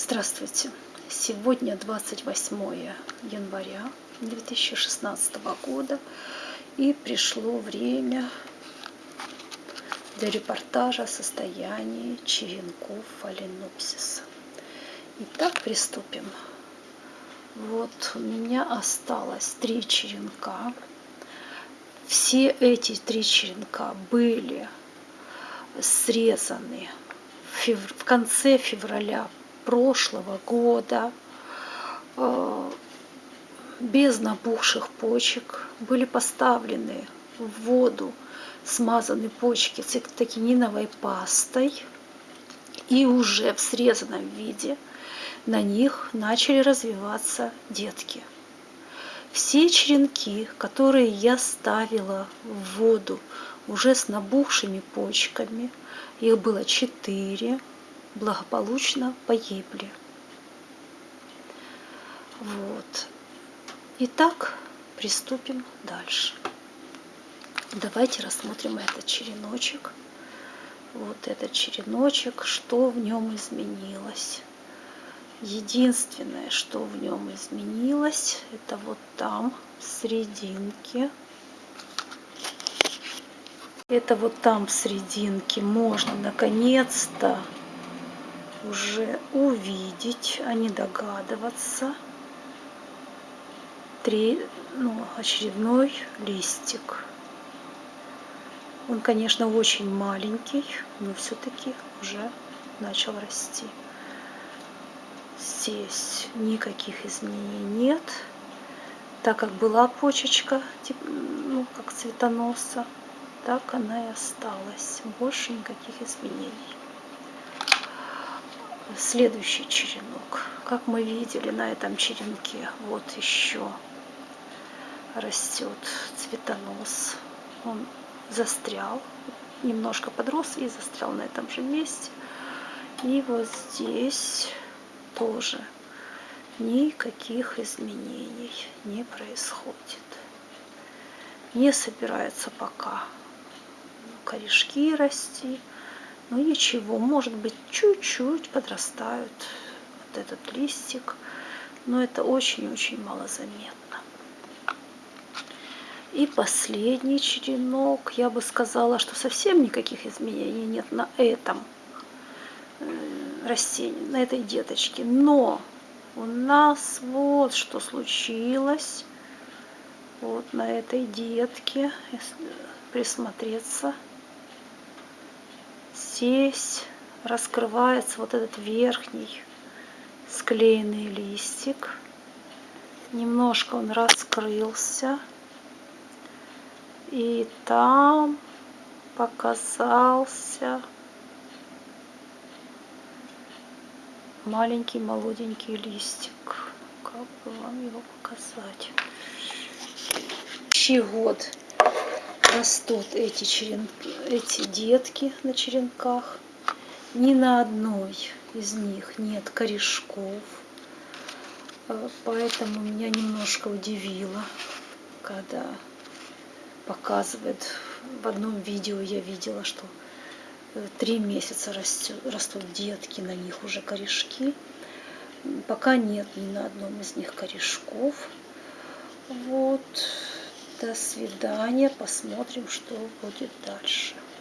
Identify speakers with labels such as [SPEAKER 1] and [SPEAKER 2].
[SPEAKER 1] Здравствуйте! Сегодня 28 января 2016 года и пришло время для репортажа о состоянии черенков фаленопсиса. Итак, приступим. Вот у меня осталось три черенка. Все эти три черенка были срезаны в конце февраля прошлого года э, без набухших почек были поставлены в воду смазаны почки цитокининовой пастой и уже в срезанном виде на них начали развиваться детки. Все черенки, которые я ставила в воду уже с набухшими почками, их было четыре, благополучно погибли. Вот. Итак, приступим дальше. Давайте рассмотрим этот череночек. Вот этот череночек, что в нем изменилось. Единственное, что в нем изменилось, это вот там, в серединке. Это вот там в серединке можно наконец-то уже увидеть, а не догадываться. Три, ну, очередной листик. Он, конечно, очень маленький, но все-таки уже начал расти. Здесь никаких изменений нет, так как была почечка, ну, как цветоноса, так она и осталась. Больше никаких изменений следующий черенок. Как мы видели на этом черенке, вот еще растет цветонос. Он застрял, немножко подрос и застрял на этом же месте. И вот здесь тоже никаких изменений не происходит. Не собирается пока корешки расти. Ну ничего, может быть, чуть-чуть подрастают вот этот листик, но это очень-очень малозаметно. И последний черенок, я бы сказала, что совсем никаких изменений нет на этом э, растении, на этой деточке. Но у нас вот что случилось вот на этой детке, если присмотреться – здесь раскрывается вот этот верхний склеенный листик. Немножко он раскрылся. И там показался маленький молоденький листик. Как бы вам его показать? Щегод растут эти, черенки, эти детки на черенках. Ни на одной из них нет корешков. Э, поэтому меня немножко удивило, когда показывает в одном видео я видела, что э, три месяца растет, растут детки, на них уже корешки. Пока нет ни на одном из них корешков. Вот. До свидания. Посмотрим, что будет дальше.